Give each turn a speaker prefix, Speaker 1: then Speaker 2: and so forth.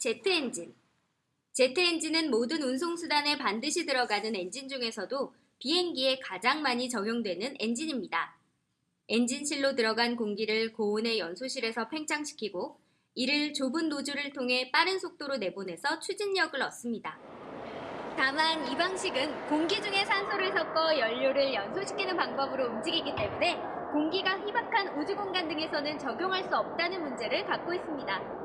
Speaker 1: 제트 엔진. 제트 엔진은 모든 운송수단에 반드시 들어가는 엔진 중에서도 비행기에 가장 많이 적용되는 엔진입니다. 엔진실로 들어간 공기를 고온의 연소실에서 팽창시키고 이를 좁은 노즐을 통해 빠른 속도로 내보내서 추진력을 얻습니다. 다만 이 방식은 공기 중에 산소를 섞어 연료를 연소시키는 방법으로 움직이기 때문에 공기가 희박한 우주공간 등에서는 적용할 수 없다는 문제를 갖고 있습니다.